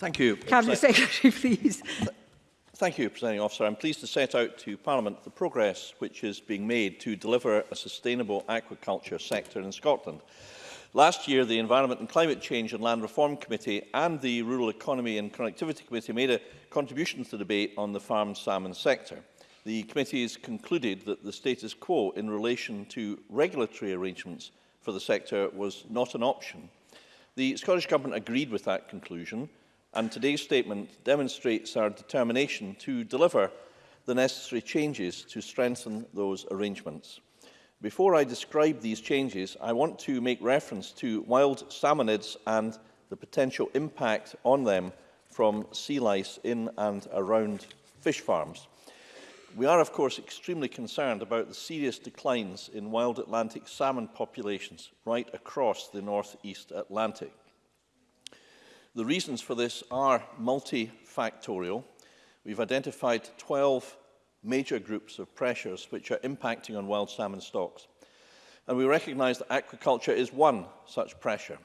Thank you. Cabinet Pre Secretary, please. Thank you, Presiding Officer. I'm pleased to set out to Parliament the progress which is being made to deliver a sustainable aquaculture sector in Scotland. Last year, the Environment and Climate Change and Land Reform Committee and the Rural Economy and Connectivity Committee made a contribution to the debate on the farmed salmon sector. The committee has concluded that the status quo in relation to regulatory arrangements for the sector was not an option. The Scottish Government agreed with that conclusion, and today's statement demonstrates our determination to deliver the necessary changes to strengthen those arrangements. Before I describe these changes, I want to make reference to wild salmonids and the potential impact on them from sea lice in and around fish farms. We are, of course, extremely concerned about the serious declines in wild Atlantic salmon populations right across the northeast Atlantic. The reasons for this are multifactorial. We've identified 12 major groups of pressures which are impacting on wild salmon stocks. And we recognize that aquaculture is one such pressure.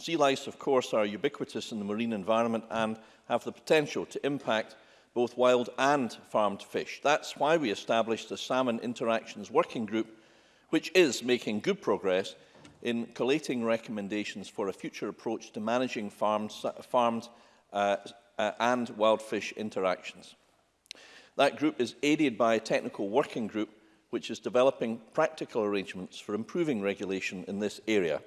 Sea lice, of course, are ubiquitous in the marine environment and have the potential to impact both wild and farmed fish. That's why we established the Salmon Interactions Working Group, which is making good progress in collating recommendations for a future approach to managing farmed, farmed uh, uh, and wild fish interactions. That group is aided by a technical working group which is developing practical arrangements for improving regulation in this area,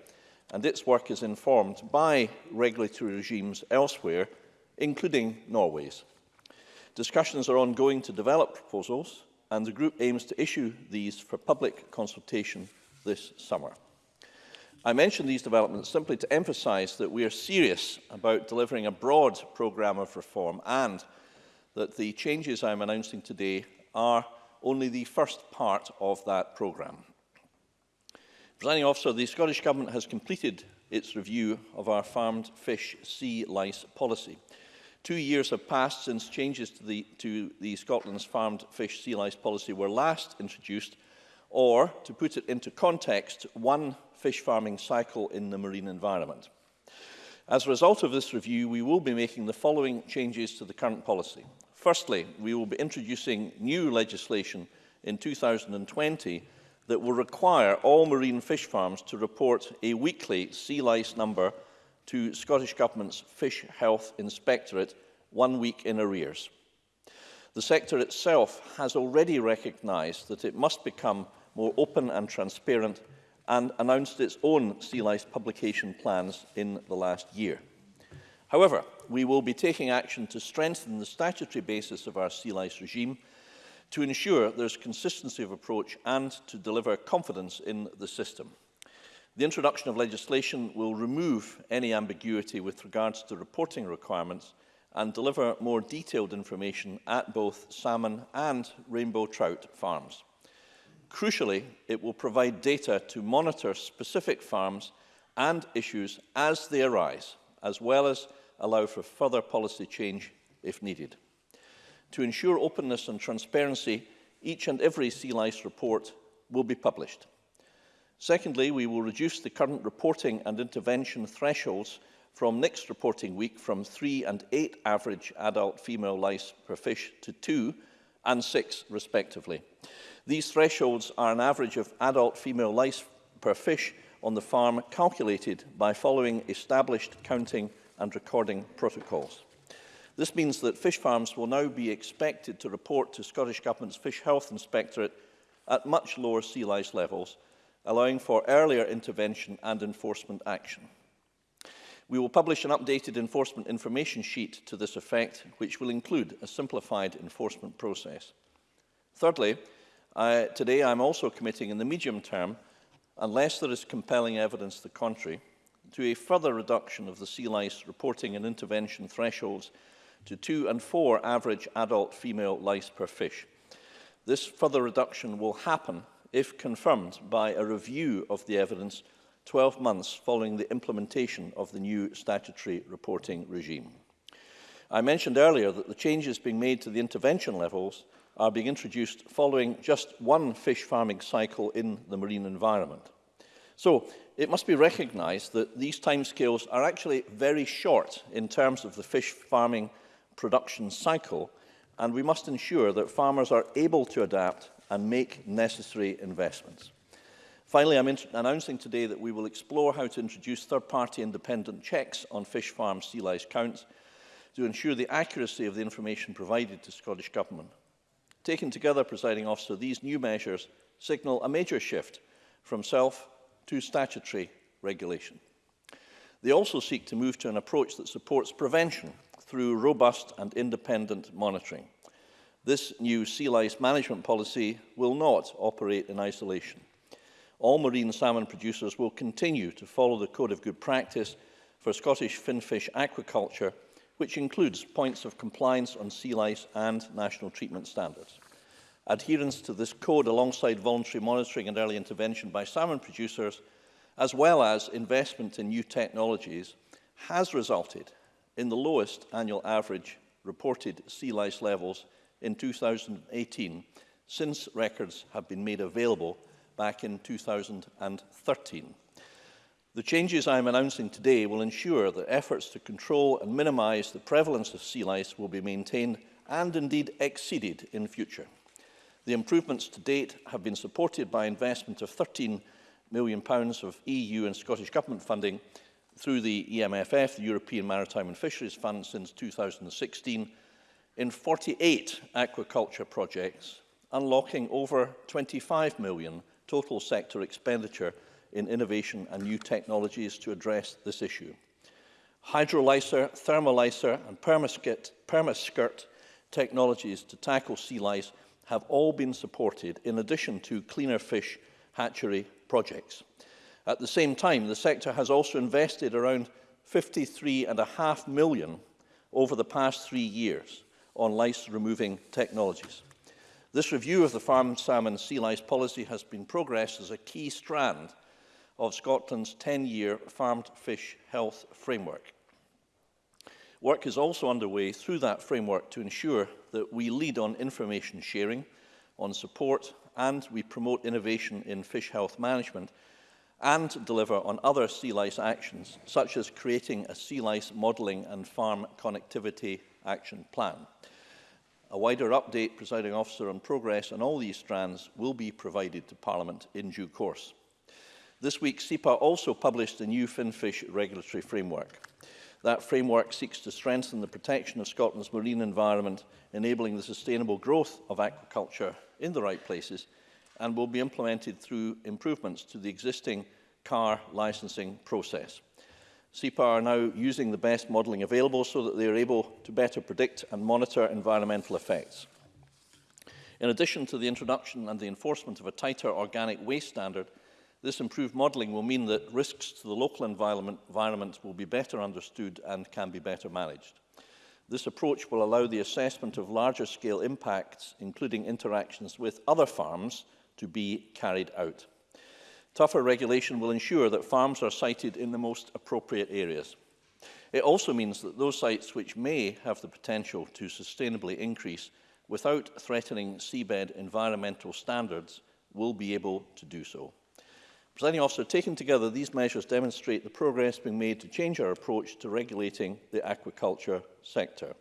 and its work is informed by regulatory regimes elsewhere, including Norway's. Discussions are ongoing to develop proposals, and the group aims to issue these for public consultation this summer. I mention these developments simply to emphasize that we are serious about delivering a broad programme of reform and that the changes I'm announcing today are only the first part of that programme. Presiding officer, the Scottish Government has completed its review of our farmed fish sea lice policy. Two years have passed since changes to the, to the Scotland's farmed fish sea lice policy were last introduced, or, to put it into context, one fish farming cycle in the marine environment. As a result of this review, we will be making the following changes to the current policy. Firstly, we will be introducing new legislation in 2020 that will require all marine fish farms to report a weekly sea lice number to Scottish Government's Fish Health Inspectorate one week in arrears. The sector itself has already recognised that it must become more open and transparent and announced its own sea lice publication plans in the last year. However, we will be taking action to strengthen the statutory basis of our sea lice regime to ensure there's consistency of approach and to deliver confidence in the system. The introduction of legislation will remove any ambiguity with regards to reporting requirements and deliver more detailed information at both salmon and rainbow trout farms. Crucially, it will provide data to monitor specific farms and issues as they arise, as well as allow for further policy change if needed. To ensure openness and transparency, each and every sea lice report will be published. Secondly, we will reduce the current reporting and intervention thresholds from next reporting week from three and eight average adult female lice per fish to two and six respectively. These thresholds are an average of adult female lice per fish on the farm calculated by following established counting and recording protocols. This means that fish farms will now be expected to report to Scottish Government's Fish Health Inspectorate at much lower sea lice levels, allowing for earlier intervention and enforcement action. We will publish an updated enforcement information sheet to this effect, which will include a simplified enforcement process. Thirdly, I, today I'm also committing in the medium term, unless there is compelling evidence to the contrary, to a further reduction of the sea lice reporting and intervention thresholds to two and four average adult female lice per fish. This further reduction will happen if confirmed by a review of the evidence 12 months following the implementation of the new statutory reporting regime. I mentioned earlier that the changes being made to the intervention levels are being introduced following just one fish farming cycle in the marine environment. So it must be recognised that these timescales are actually very short in terms of the fish farming production cycle, and we must ensure that farmers are able to adapt and make necessary investments. Finally, I'm announcing today that we will explore how to introduce third-party independent checks on fish farm sea lice counts to ensure the accuracy of the information provided to Scottish Government. Taken together, presiding officer, these new measures signal a major shift from self to statutory regulation. They also seek to move to an approach that supports prevention through robust and independent monitoring. This new sea lice management policy will not operate in isolation. All marine salmon producers will continue to follow the Code of Good Practice for Scottish finfish aquaculture, which includes points of compliance on sea lice and national treatment standards adherence to this code alongside voluntary monitoring and early intervention by salmon producers, as well as investment in new technologies, has resulted in the lowest annual average reported sea lice levels in 2018 since records have been made available back in 2013. The changes I am announcing today will ensure that efforts to control and minimize the prevalence of sea lice will be maintained and indeed exceeded in future. The improvements to date have been supported by investment of £13 million pounds of EU and Scottish Government funding through the EMFF, the European Maritime and Fisheries Fund, since 2016, in 48 aquaculture projects, unlocking over 25 million total sector expenditure in innovation and new technologies to address this issue. Hydrolyser, thermolyser and permaskirt, permaskirt technologies to tackle sea lice have all been supported in addition to cleaner fish hatchery projects. At the same time, the sector has also invested around 53.5 million over the past three years on lice-removing technologies. This review of the farm salmon sea lice policy has been progressed as a key strand of Scotland's 10-year farmed fish health framework. Work is also underway through that framework to ensure that we lead on information sharing, on support, and we promote innovation in fish health management and deliver on other sea lice actions, such as creating a sea lice modelling and farm connectivity action plan. A wider update, presiding officer, on progress on all these strands will be provided to Parliament in due course. This week, SEPA also published the new FinFish regulatory framework. That framework seeks to strengthen the protection of Scotland's marine environment, enabling the sustainable growth of aquaculture in the right places, and will be implemented through improvements to the existing car licensing process. CEPA are now using the best modelling available so that they are able to better predict and monitor environmental effects. In addition to the introduction and the enforcement of a tighter organic waste standard, This improved modelling will mean that risks to the local environment, environment will be better understood and can be better managed. This approach will allow the assessment of larger scale impacts, including interactions with other farms, to be carried out. Tougher regulation will ensure that farms are sited in the most appropriate areas. It also means that those sites which may have the potential to sustainably increase without threatening seabed environmental standards will be able to do so. Presiding officer, taken together, these measures demonstrate the progress being made to change our approach to regulating the aquaculture sector.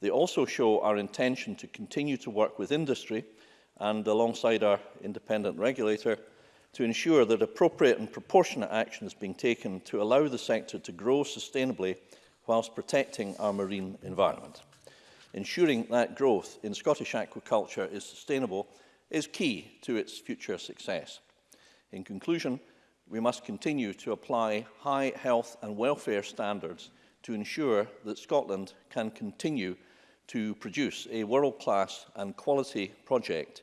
They also show our intention to continue to work with industry and alongside our independent regulator to ensure that appropriate and proportionate action is being taken to allow the sector to grow sustainably whilst protecting our marine environment. Ensuring that growth in Scottish aquaculture is sustainable is key to its future success. In conclusion, we must continue to apply high health and welfare standards to ensure that Scotland can continue to produce a world-class and quality project,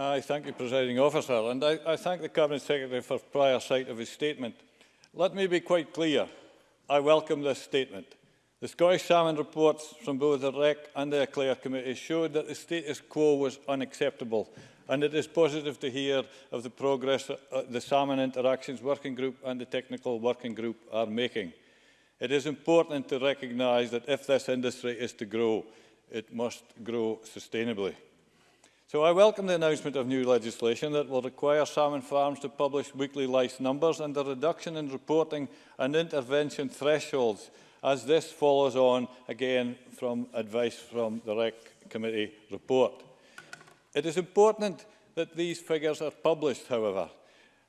I thank you, Presiding Officer, and I, I thank the Cabinet Secretary for prior sight of his statement. Let me be quite clear. I welcome this statement. The Scottish Salmon reports from both the REC and the Eclair Committee showed that the status quo was unacceptable and it is positive to hear of the progress uh, the Salmon Interactions Working Group and the Technical Working Group are making. It is important to recognise that if this industry is to grow, it must grow sustainably. So I welcome the announcement of new legislation that will require salmon farms to publish weekly lice numbers and the reduction in reporting and intervention thresholds as this follows on again from advice from the REC committee report. It is important that these figures are published, however.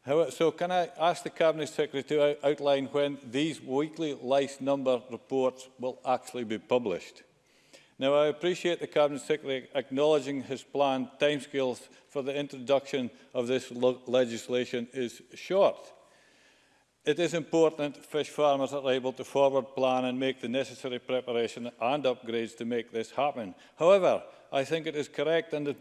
How, so can I ask the Cabinet Secretary to out outline when these weekly lice number reports will actually be published? Now, I appreciate the Cabinet Secretary acknowledging his planned timescales for the introduction of this legislation is short. It is important fish farmers are able to forward plan and make the necessary preparation and upgrades to make this happen. However, I think it is correct and,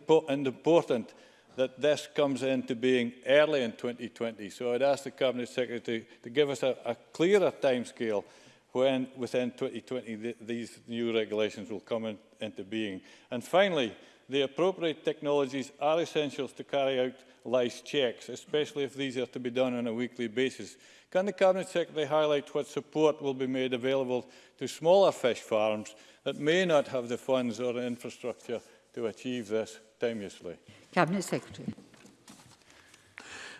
important that this comes into being early in 2020. So I'd ask the Cabinet Secretary to, to give us a, a clearer timescale when within 2020 th these new regulations will come in, into being. And finally, the appropriate technologies are essential to carry out lice checks, especially if these are to be done on a weekly basis. Can the Cabinet Secretary highlight what support will be made available to smaller fish farms that may not have the funds or infrastructure to achieve this timelessly? Cabinet Secretary.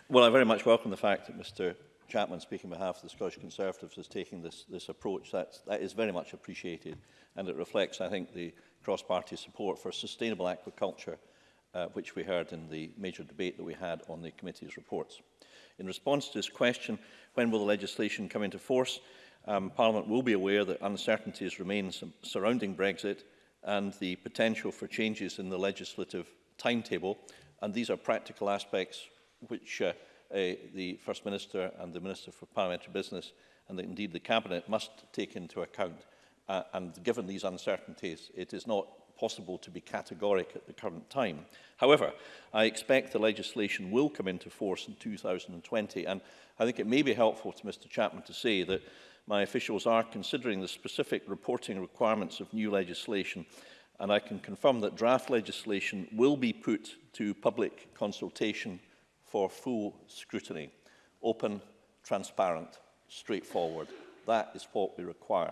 Well, I very much welcome the fact that Mr Chapman speaking on behalf of the Scottish Conservatives is taking this, this approach. That's, that is very much appreciated and it reflects, I think, the cross-party support for sustainable aquaculture uh, which we heard in the major debate that we had on the committee's reports. In response to this question, when will the legislation come into force? Um, Parliament will be aware that uncertainties remain surrounding Brexit and the potential for changes in the legislative timetable, and these are practical aspects which uh, the First Minister and the Minister for Parliamentary Business and indeed the Cabinet must take into account. Uh, and given these uncertainties, it is not possible to be categoric at the current time. However, I expect the legislation will come into force in 2020, and I think it may be helpful to Mr Chapman to say that my officials are considering the specific reporting requirements of new legislation, and I can confirm that draft legislation will be put to public consultation for full scrutiny. Open, transparent, straightforward. That is what we require.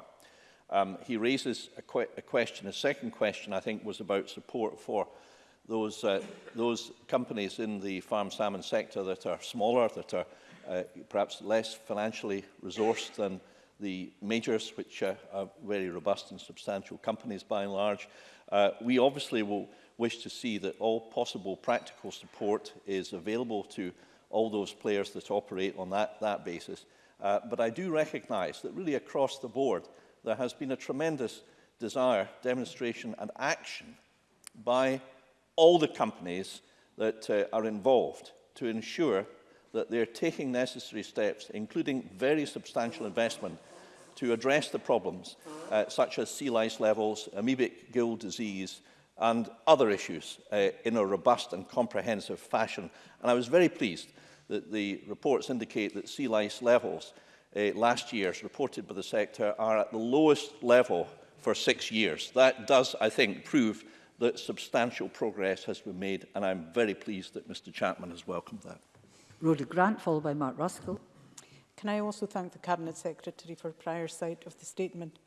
Um, he raises a, que a question. A second question, I think, was about support for those, uh, those companies in the farm salmon sector that are smaller, that are uh, perhaps less financially resourced than the majors, which uh, are very robust and substantial companies by and large. Uh, we obviously will wish to see that all possible practical support is available to all those players that operate on that, that basis. Uh, but I do recognise that really across the board, there has been a tremendous desire, demonstration and action by all the companies that uh, are involved to ensure that they're taking necessary steps, including very substantial investment, to address the problems uh, such as sea lice levels, amoebic gill disease, and other issues uh, in a robust and comprehensive fashion. And I was very pleased that the reports indicate that sea lice levels uh, last year's reported by the sector are at the lowest level for six years. That does, I think, prove that substantial progress has been made, and I'm very pleased that Mr Chapman has welcomed that. Rhoda Grant, followed by Mark Ruskell. Can I also thank the Cabinet Secretary for prior sight of the statement?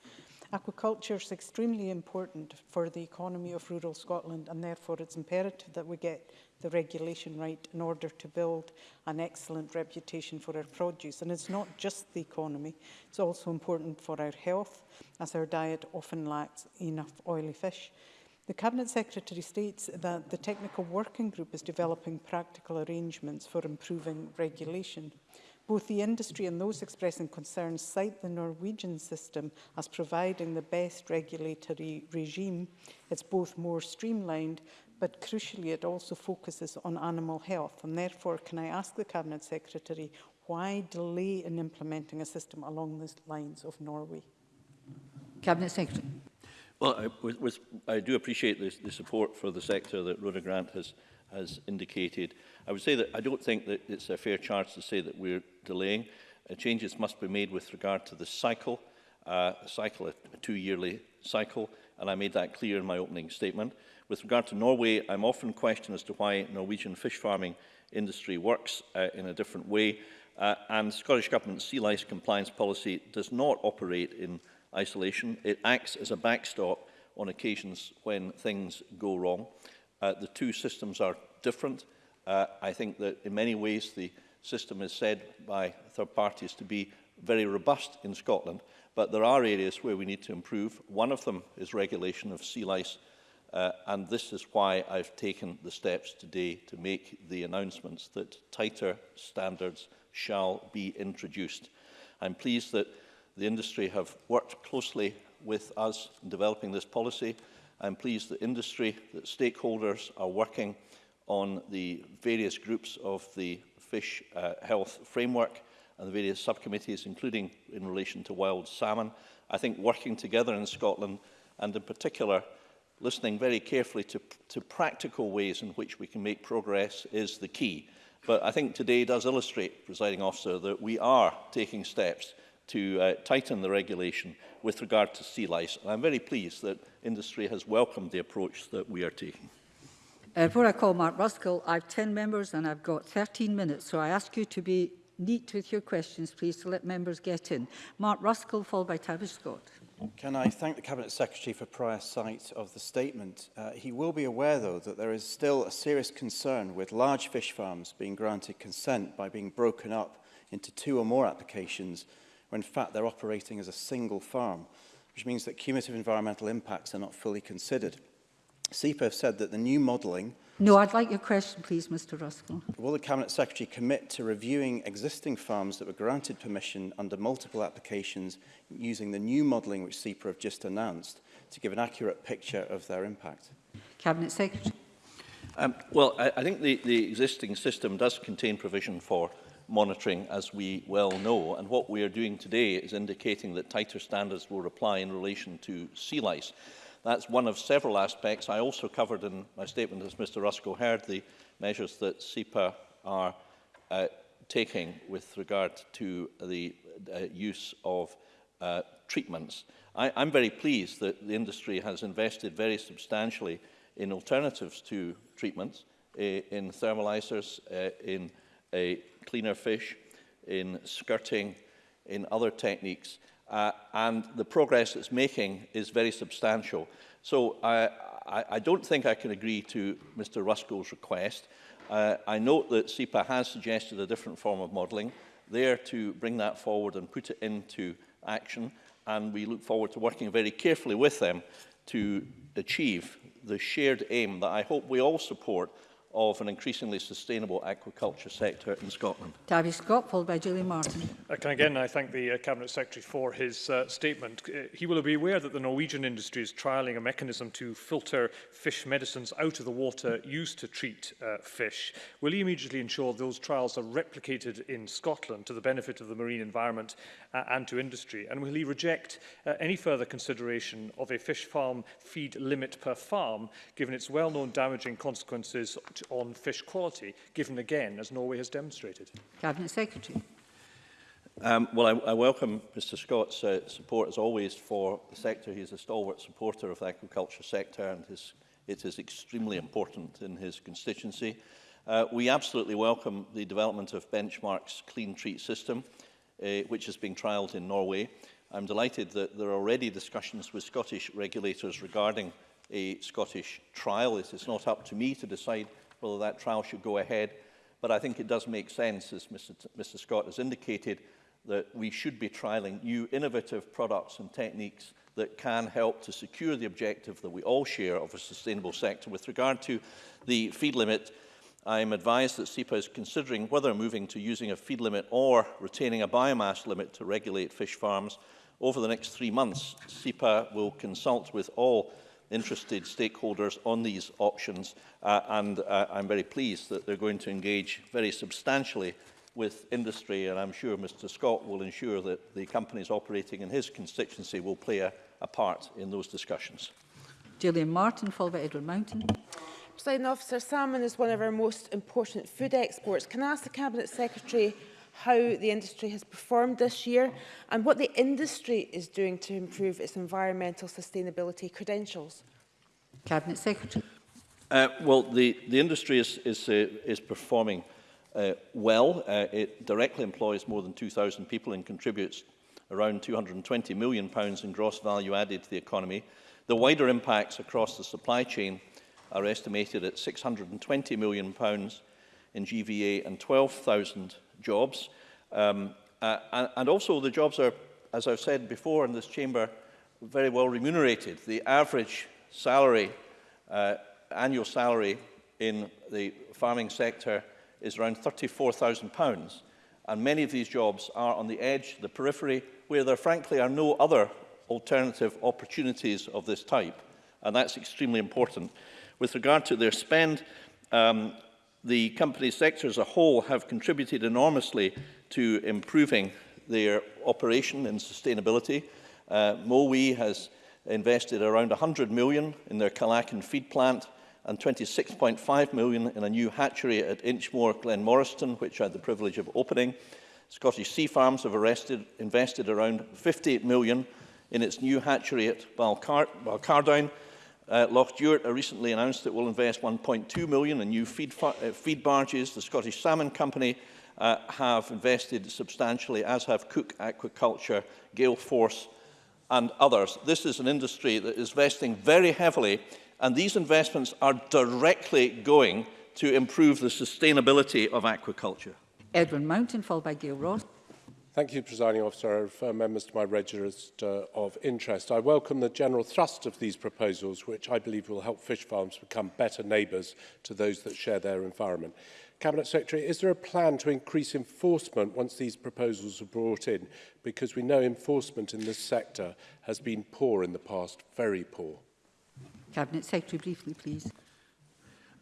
Aquaculture is extremely important for the economy of rural Scotland and therefore it's imperative that we get the regulation right in order to build an excellent reputation for our produce. And it's not just the economy, it's also important for our health as our diet often lacks enough oily fish. The Cabinet Secretary states that the technical working group is developing practical arrangements for improving regulation. Both the industry and those expressing concerns cite the Norwegian system as providing the best regulatory regime. It's both more streamlined, but crucially it also focuses on animal health. And therefore, can I ask the Cabinet Secretary, why delay in implementing a system along the lines of Norway? Cabinet Secretary. Well, I, was, was, I do appreciate the, the support for the sector that Rhoda Grant has has indicated. I would say that I don't think that it's a fair charge to say that we're delaying. Uh, changes must be made with regard to the cycle, uh, a cycle, a two-yearly cycle, and I made that clear in my opening statement. With regard to Norway, I'm often questioned as to why Norwegian fish farming industry works uh, in a different way, uh, and Scottish Government's sea lice compliance policy does not operate in isolation. It acts as a backstop on occasions when things go wrong. Uh, the two systems are different. Uh, I think that in many ways the system is said by third parties to be very robust in Scotland, but there are areas where we need to improve. One of them is regulation of sea lice, uh, and this is why I've taken the steps today to make the announcements that tighter standards shall be introduced. I'm pleased that the industry have worked closely with us in developing this policy. I'm pleased that industry, that stakeholders are working on the various groups of the fish uh, health framework and the various subcommittees, including in relation to wild salmon. I think working together in Scotland and in particular listening very carefully to, to practical ways in which we can make progress is the key. But I think today does illustrate, presiding officer, that we are taking steps to uh, tighten the regulation with regard to sea lice. And I'm very pleased that industry has welcomed the approach that we are taking. Uh, before I call Mark Ruskell, I have 10 members and I've got 13 minutes, so I ask you to be neat with your questions, please, to let members get in. Mark Ruskell, followed by Tavish Scott. Can I thank the Cabinet Secretary for prior sight of the statement? Uh, he will be aware, though, that there is still a serious concern with large fish farms being granted consent by being broken up into two or more applications when in fact they're operating as a single farm, which means that cumulative environmental impacts are not fully considered. SEPA have said that the new modelling... No, I'd like your question, please, Mr Ruskell. Will the Cabinet Secretary commit to reviewing existing farms that were granted permission under multiple applications using the new modelling which SEPA have just announced to give an accurate picture of their impact? Cabinet Secretary. Um, well, I, I think the, the existing system does contain provision for monitoring, as we well know. And what we are doing today is indicating that tighter standards will apply in relation to sea lice. That's one of several aspects. I also covered in my statement, as Mr Rusko heard, the measures that SEPA are uh, taking with regard to the uh, use of uh, treatments. I, I'm very pleased that the industry has invested very substantially in alternatives to treatments, eh, in thermalizers, uh, in a cleaner fish, in skirting, in other techniques. Uh, and the progress it's making is very substantial. So I, I, I don't think I can agree to Mr Ruskell's request. Uh, I note that SEPA has suggested a different form of modelling there to bring that forward and put it into action. And we look forward to working very carefully with them to achieve the shared aim that I hope we all support of an increasingly sustainable aquaculture sector in Scotland. Davy Scott, followed by Julie Martin. Uh, I can again I thank the uh, Cabinet Secretary for his uh, statement. Uh, he will be aware that the Norwegian industry is trialling a mechanism to filter fish medicines out of the water used to treat uh, fish. Will he immediately ensure those trials are replicated in Scotland to the benefit of the marine environment uh, and to industry? And will he reject uh, any further consideration of a fish farm feed limit per farm, given its well-known damaging consequences on fish quality, given again, as Norway has demonstrated? Cabinet Secretary. Um, well, I, I welcome Mr Scott's uh, support, as always, for the sector. He is a stalwart supporter of the aquaculture sector, and his, it is extremely important in his constituency. Uh, we absolutely welcome the development of Benchmark's clean treat system, uh, which is being trialled in Norway. I'm delighted that there are already discussions with Scottish regulators regarding a Scottish trial. It is not up to me to decide whether that trial should go ahead. But I think it does make sense, as Mr. T Mr. Scott has indicated, that we should be trialing new innovative products and techniques that can help to secure the objective that we all share of a sustainable sector. With regard to the feed limit, I am advised that SEPA is considering whether moving to using a feed limit or retaining a biomass limit to regulate fish farms. Over the next three months, SEPA will consult with all interested stakeholders on these options uh, and uh, I'm very pleased that they're going to engage very substantially with industry and I'm sure Mr Scott will ensure that the companies operating in his constituency will play a, a part in those discussions. Gillian Martin, followed by Edward Mountain. President Officer, salmon is one of our most important food exports. Can I ask the Cabinet Secretary how the industry has performed this year and what the industry is doing to improve its environmental sustainability credentials? Cabinet Secretary. Uh, well, the, the industry is, is, uh, is performing uh, well. Uh, it directly employs more than 2,000 people and contributes around £220 million pounds in gross value added to the economy. The wider impacts across the supply chain are estimated at £620 million pounds in GVA and 12,000 jobs. Um, uh, and, also the jobs are, as I've said before in this chamber, very well remunerated. The average salary, uh, annual salary in the farming sector is around £34,000. And many of these jobs are on the edge, the periphery, where there frankly are no other alternative opportunities of this type. And that's extremely important. With regard to their spend, um, The company sector as a whole have contributed enormously to improving their operation and sustainability. Uh, Mowi has invested around 100 million in their Calacan feed plant and 26.5 million in a new hatchery at Inchmore, Glen Morriston, which I had the privilege of opening. Scottish Sea Farms have arrested, invested around 58 million in its new hatchery at Balcar Balcardown, Uh, Loch Duert uh, recently announced it will invest 1.2 million in new feed, uh, feed barges. The Scottish Salmon Company uh, have invested substantially, as have Cook Aquaculture, Gale Force and others. This is an industry that is investing very heavily and these investments are directly going to improve the sustainability of aquaculture. Edwin Mountain, followed by Gail Ross. Thank you, Presiding Officer. I members to my register of interest. I welcome the general thrust of these proposals, which I believe will help fish farms become better neighbours to those that share their environment. Cabinet Secretary, is there a plan to increase enforcement once these proposals are brought in? Because we know enforcement in this sector has been poor in the past, very poor. Cabinet Secretary, briefly, please.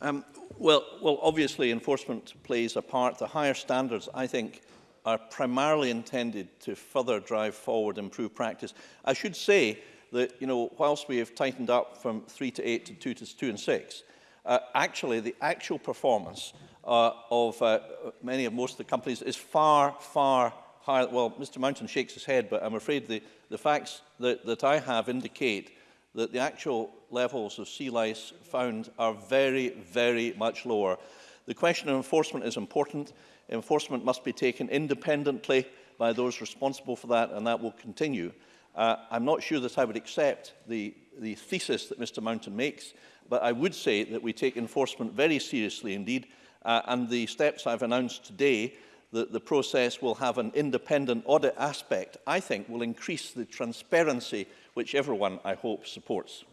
Um, well, well, obviously enforcement plays a part. The higher standards, I think, are primarily intended to further drive forward improved practice. I should say that, you know, whilst we have tightened up from three to eight to two to two and six, uh, actually the actual performance uh, of uh, many of most of the companies is far, far higher. Well, Mr. Mountain shakes his head, but I'm afraid the, the facts that, that I have indicate that the actual levels of sea lice found are very, very much lower. The question of enforcement is important enforcement must be taken independently by those responsible for that, and that will continue. Uh, I'm not sure that I would accept the, the thesis that Mr Mountain makes, but I would say that we take enforcement very seriously indeed, uh, and the steps I've announced today that the process will have an independent audit aspect, I think will increase the transparency which everyone, I hope, supports.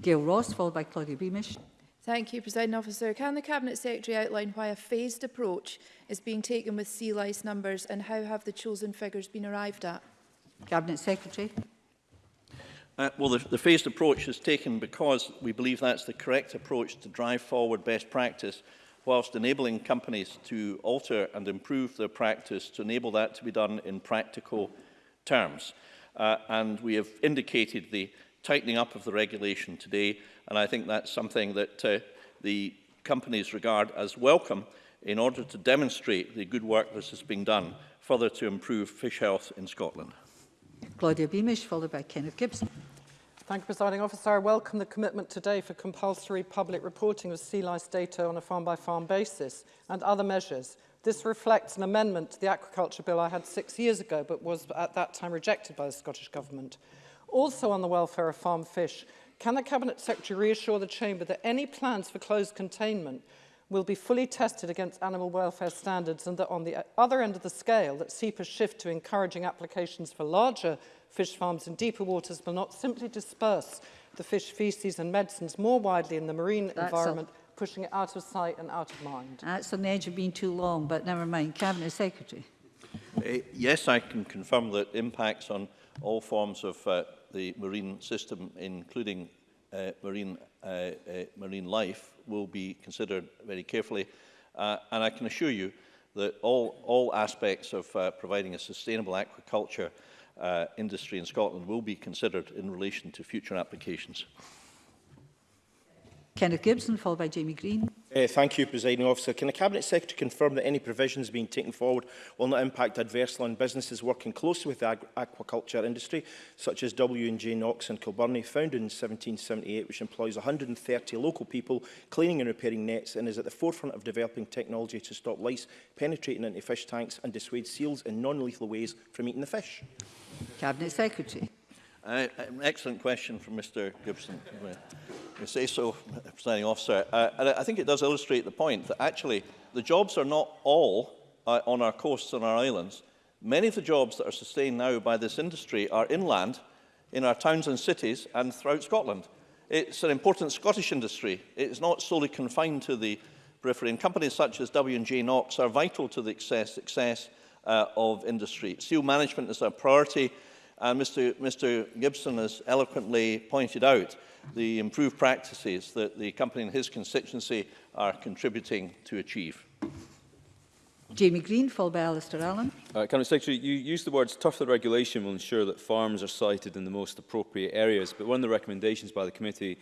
Gail Ross, followed by Claudia Beamish. Thank you, President Officer. Can the Cabinet Secretary outline why a phased approach is being taken with sea lice numbers and how have the chosen figures been arrived at? Cabinet Secretary. Uh, well, the, the phased approach is taken because we believe that's the correct approach to drive forward best practice whilst enabling companies to alter and improve their practice to enable that to be done in practical terms. Uh, and we have indicated the tightening up of the regulation today And I think that's something that uh, the companies regard as welcome in order to demonstrate the good work that has been done further to improve fish health in Scotland. Claudia Beamish, followed by Kenneth Gibson. Thank you, Presiding Officer. I welcome the commitment today for compulsory public reporting of sea lice data on a farm-by-farm -farm basis and other measures. This reflects an amendment to the Aquaculture Bill I had six years ago, but was at that time rejected by the Scottish Government. Also on the welfare of farm fish, Can the Cabinet Secretary reassure the Chamber that any plans for closed containment will be fully tested against animal welfare standards and that on the other end of the scale that Cepa's shift to encouraging applications for larger fish farms in deeper waters will not simply disperse the fish feces and medicines more widely in the marine That's environment, up. pushing it out of sight and out of mind. That's on the edge of being too long, but never mind. Cabinet Secretary. Uh, yes, I can confirm that impacts on all forms of uh, the marine system, including uh, marine, uh, uh, marine life, will be considered very carefully. Uh, and I can assure you that all, all aspects of uh, providing a sustainable aquaculture uh, industry in Scotland will be considered in relation to future applications. Kenneth Gibson, followed by Jamie Green. Uh, thank you, Presiding Officer. Can the Cabinet Secretary confirm that any provisions being taken forward will not impact adversely on businesses working closely with the aquaculture industry, such as W&J Knox in Kilburnie, founded in 1778, which employs 130 local people cleaning and repairing nets and is at the forefront of developing technology to stop lice penetrating into fish tanks and dissuade seals in non-lethal ways from eating the fish? Cabinet Secretary. Uh, excellent question from Mr Gibson. you say so, presiding officer. Uh, and I think it does illustrate the point that actually the jobs are not all uh, on our coasts and our islands. Many of the jobs that are sustained now by this industry are inland, in our towns and cities and throughout Scotland. It's an important Scottish industry. It's not solely confined to the periphery. And companies such as W&J Knox are vital to the success, success uh, of industry. Seal management is a priority And Mr, Mr Gibson has eloquently pointed out the improved practices that the company and his constituency are contributing to achieve. Jamie Green, followed by Alistair Allen. Uh, Cabinet Secretary, you use the words tougher regulation will ensure that farms are sited in the most appropriate areas, but one of the recommendations by the committee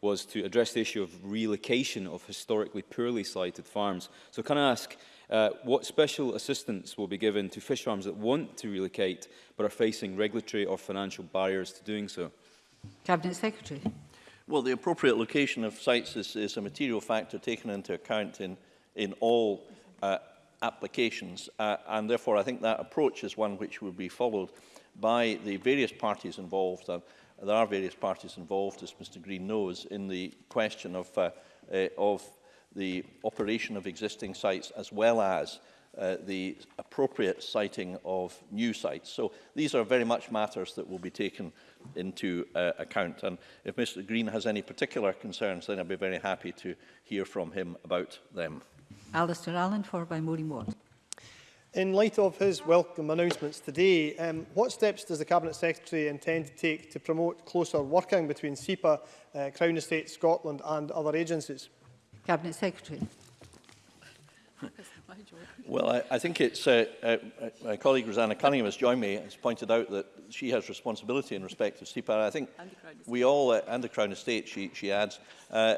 was to address the issue of relocation of historically poorly sited farms. So can I ask, Uh, what special assistance will be given to fish farms that want to relocate but are facing regulatory or financial barriers to doing so? Cabinet Secretary. Well, the appropriate location of sites is, is a material factor taken into account in, in all uh, applications, uh, and therefore I think that approach is one which will be followed by the various parties involved. Uh, there are various parties involved, as Mr Green knows, in the question of, uh, uh, of the operation of existing sites as well as uh, the appropriate siting of new sites. So these are very much matters that will be taken into uh, account. And if Mr Green has any particular concerns, then I'd be very happy to hear from him about them. Alistair Allen, for by Maureen Watt. In light of his welcome announcements today, um, what steps does the Cabinet Secretary intend to take to promote closer working between SEPA, uh, Crown Estate Scotland and other agencies? Cabinet Secretary. Well, I, I think it's, uh, uh, uh my colleague Rosanna Cunningham has joined me, has pointed out that she has responsibility in respect of CPAR. I think we all, uh, and the Crown Estate, she, she adds, uh,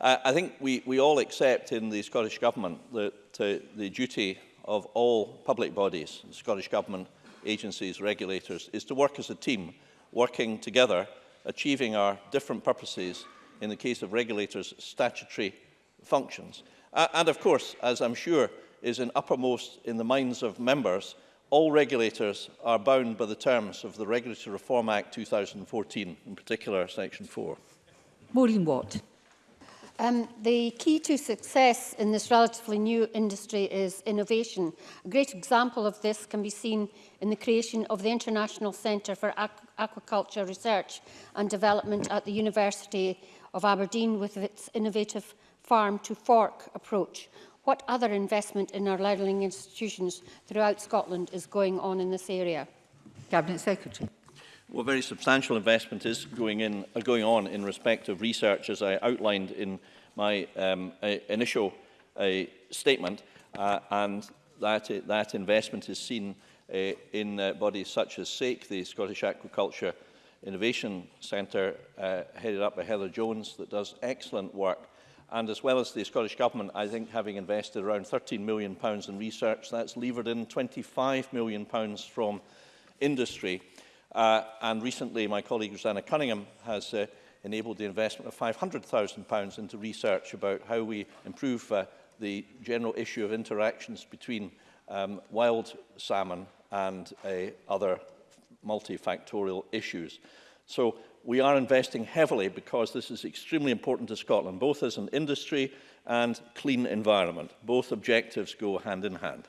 I think we, we all accept in the Scottish Government that uh, the duty of all public bodies, the Scottish Government, agencies, regulators, is to work as a team, working together, achieving our different purposes in the case of regulators' statutory functions. Uh, and of course, as I'm sure is in uppermost in the minds of members, all regulators are bound by the terms of the Regulatory Reform Act 2014, in particular Section 4. Maureen Watt. Um, the key to success in this relatively new industry is innovation. A great example of this can be seen in the creation of the International Centre for Aqu Aquaculture Research and Development at the University of Aberdeen with its innovative farm to fork approach. What other investment in our learning institutions throughout Scotland is going on in this area? Cabinet Secretary. Well, very substantial investment is going, in, uh, going on in respect of research, as I outlined in my um, uh, initial uh, statement, uh, and that, uh, that investment is seen uh, in uh, bodies such as SAIC, the Scottish Aquaculture Innovation Centre, uh, headed up by Heather Jones, that does excellent work. And as well as the Scottish Government, I think having invested around £13 million in research, that's levered in £25 million from industry. Uh, and recently, my colleague Rosanna Cunningham has uh, enabled the investment of £500,000 into research about how we improve uh, the general issue of interactions between um, wild salmon and uh, other multifactorial issues. So we are investing heavily because this is extremely important to Scotland, both as an industry and clean environment. Both objectives go hand in hand.